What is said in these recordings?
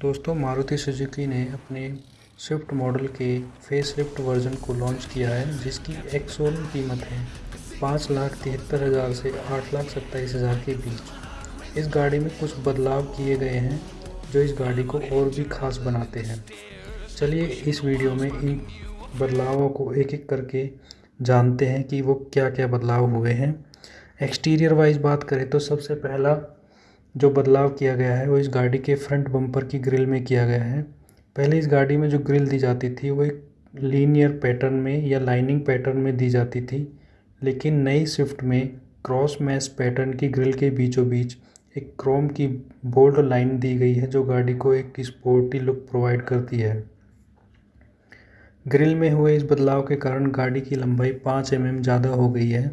दोस्तों, मारुति सुजुकी ने अपने स्विफ्ट मॉडल के फेस लिफ्ट वर्जन को लॉन्च किया है, जिसकी एक शोरूम कीमत है पाँच लाख तिहत्तर हज़ार से आठ लाख सत्ताईस हज़ार के बीच। इस गाड़ी में कुछ बदलाव किए गए हैं, जो इस गाड़ी को और भी खास बनाते हैं। चलिए इस वीडियो में इन बदलावों को एक एक करके जानते हैं कि वो क्या क्या बदलाव हुए हैं। एक्सटीरियर वाइज बात करें तो सबसे पहला जो बदलाव किया गया है वो इस गाड़ी के फ्रंट बम्पर की ग्रिल में किया गया है। पहले इस गाड़ी में जो ग्रिल दी जाती थी वो एक लीनियर पैटर्न में या लाइनिंग पैटर्न में दी जाती थी, लेकिन नई स्विफ्ट में क्रॉस मैश पैटर्न की ग्रिल के बीचों बीच एक क्रोम की बोल्ड लाइन दी गई है जो गाड़ी को एक स्पोर्टी लुक प्रोवाइड करती है। ग्रिल में हुए इस बदलाव के कारण गाड़ी की लंबाई पाँच एम mm ज़्यादा हो गई है,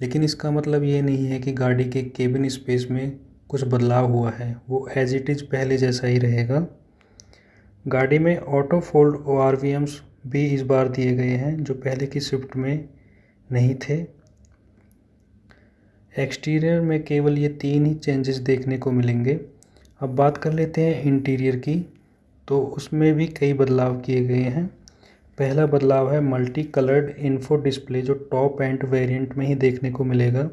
लेकिन इसका मतलब ये नहीं है कि गाड़ी के केबिन स्पेस में कुछ बदलाव हुआ है। वो एज इट इज़ पहले जैसा ही रहेगा। गाड़ी में auto fold O R V Ms भी इस बार दिए गए हैं, जो पहले की स्विफ्ट में नहीं थे। एक्सटीरियर में केवल ये तीन ही चेंजेस देखने को मिलेंगे। अब बात कर लेते हैं इंटीरियर की तो उसमें भी कई बदलाव किए गए हैं। पहला बदलाव है मल्टी कलर्ड इन्फो डिस्प्ले जो टॉप एंड वेरिएंट में ही देखने को मिलेगा।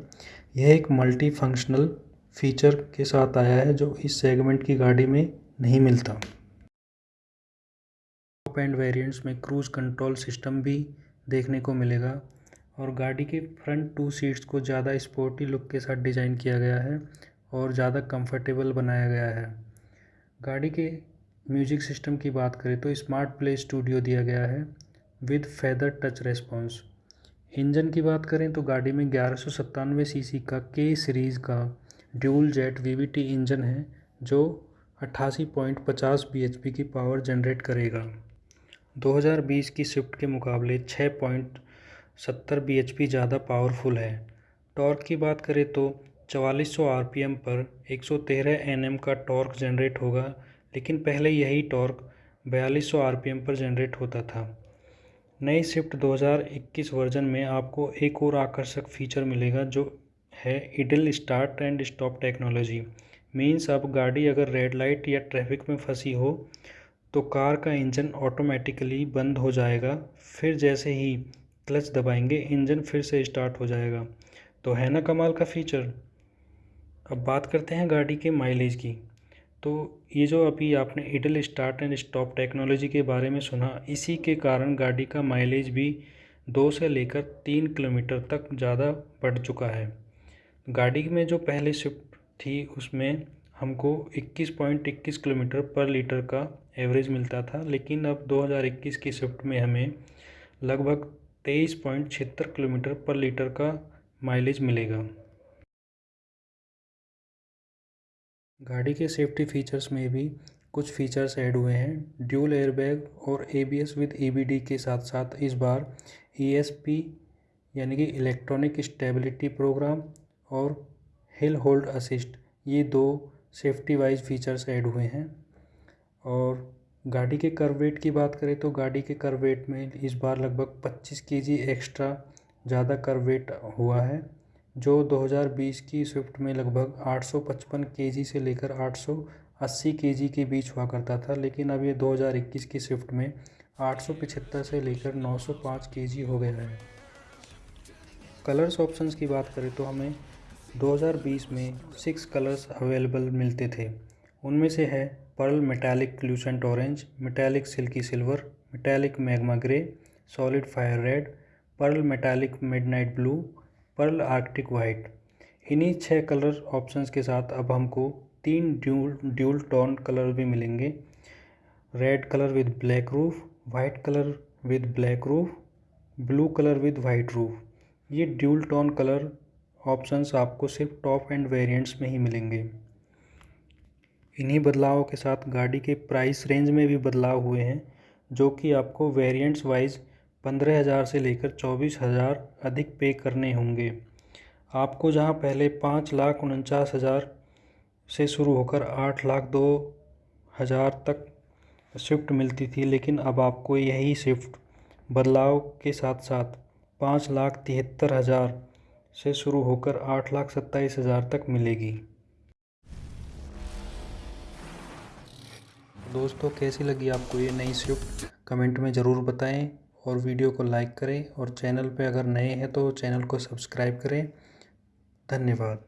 यह एक मल्टी फंक्शनल फीचर के साथ आया है जो इस सेगमेंट की गाड़ी में नहीं मिलता। टॉप एंड वेरिएंट्स में क्रूज़ कंट्रोल सिस्टम भी देखने को मिलेगा और गाड़ी के फ्रंट टू सीट्स को ज़्यादा स्पोर्टी लुक के साथ डिज़ाइन किया गया है और ज़्यादा कंफर्टेबल बनाया गया है। गाड़ी के म्यूज़िक सिस्टम की बात करें तो स्मार्ट प्ले स्टूडियो दिया गया है with feather touch response engine की बात करें तो गाड़ी में ग्यारह सौ सत्तानवे सी का के सीरीज़ का ड्यूल जेट वीवीटी इंजन है, जो अट्ठासी पॉइंट पचास बी एच पी की पावर जनरेट करेगा। 2020 की स्विफ्ट के मुकाबले छः पॉइंट सत्तर बी एच पी ज़्यादा पावरफुल है। टॉर्क की बात करें तो 4400 आरपीएम पर 113 एनएम का टॉर्क जनरेट होगा, लेकिन पहले यही टॉर्क 4200 आरपीएम पर जनरेट होता था। नई स्विफ्ट 2021 वर्जन में आपको एक और आकर्षक फीचर मिलेगा, जो है, idle start and stop technology. Means अब गाड़ी अगर रेड लाइट या ट्रैफ़िक में फंसी हो तो कार का इंजन ऑटोमेटिकली बंद हो जाएगा, फिर जैसे ही क्लच दबाएँगे, इंजन फिर से स्टार्ट हो जाएगा। तो है ना कमाल का फीचर? अब बात करते हैं गाड़ी के माइलेज की। तो ये जो अभी आपने idle start and stop technology के बारे में सुना, इसी के कारण गाड़ी का माइलेज भी दो से लेकर तीन किलोमीटर तक ज़्यादा बढ़ चुका है। गाड़ी में जो पहले शिफ्ट थी, उसमें हमको 21.21 किलोमीटर पर लीटर का एवरेज मिलता था, लेकिन अब 2021 की शिफ्ट में हमें लगभग तेईस पॉइंट छिहत्तर किलोमीटर पर लीटर का माइलेज मिलेगा। गाड़ी के सेफ्टी फीचर्स में भी कुछ फीचर्स ऐड हुए हैं। ड्यूल एयरबैग और एबीएस विद ईबीडी के साथ साथ इस बार ईएसपी यानी कि इलेक्ट्रॉनिक स्टेबिलिटी प्रोग्राम और हिल होल्ड असिस्ट ये दो सेफ्टी वाइज फीचर्स ऐड हुए हैं। और गाड़ी के करवेट की बात करें तो गाड़ी के करवेट में इस बार लगभग 25 केजी एक्स्ट्रा ज़्यादा करवेट हुआ है, जो 2020 की स्विफ्ट में लगभग 855 केजी से लेकर 880 केजी के बीच हुआ करता था, लेकिन अब ये 2021 की स्विफ्ट में आठ से लेकर 905 केजी हो गया है। कलर्स ऑप्शंस की बात करें तो हमें 2020 में सिक्स कलर्स अवेलेबल मिलते थे। उनमें से है pearl metallic lucent orange, metallic silky silver, metallic magma grey, solid fire red, pearl metallic midnight blue, pearl arctic white इन्हीं छः कलर ऑप्शंस के साथ अब हमको तीन ड्यूल ड्यूल टोन कलर भी मिलेंगे। Red colour with black roof white colour with black roof, blue colour with white roof. ये ड्यूल टोन कलर ऑप्शंस आपको सिर्फ़ टॉप एंड वेरिएंट्स में ही मिलेंगे। इन्हीं बदलावों के साथ गाड़ी के प्राइस रेंज में भी बदलाव हुए हैं, जो कि आपको वेरिएंट्स वाइज पंद्रह हज़ार से लेकर चौबीस हज़ार अधिक पे करने होंगे। आपको जहाँ पहले पाँच लाख उनचास हज़ार से शुरू होकर आठ लाख दो हज़ार तक स्विफ्ट मिलती थी, लेकिन अब आपको यही स्विफ्ट बदलाव के साथ साथ पाँच लाख तिहत्तर हज़ार से शुरू होकर आठ लाख सत्ताईस हज़ार तक मिलेगी। दोस्तों, कैसी लगी आपको ये नई स्विफ्ट कमेंट में ज़रूर बताएँ और वीडियो को लाइक करें और चैनल पे अगर नए हैं तो चैनल को सब्सक्राइब करें। धन्यवाद।